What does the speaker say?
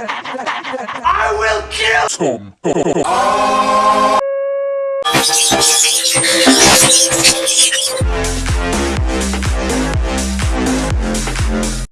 I will kill Tom.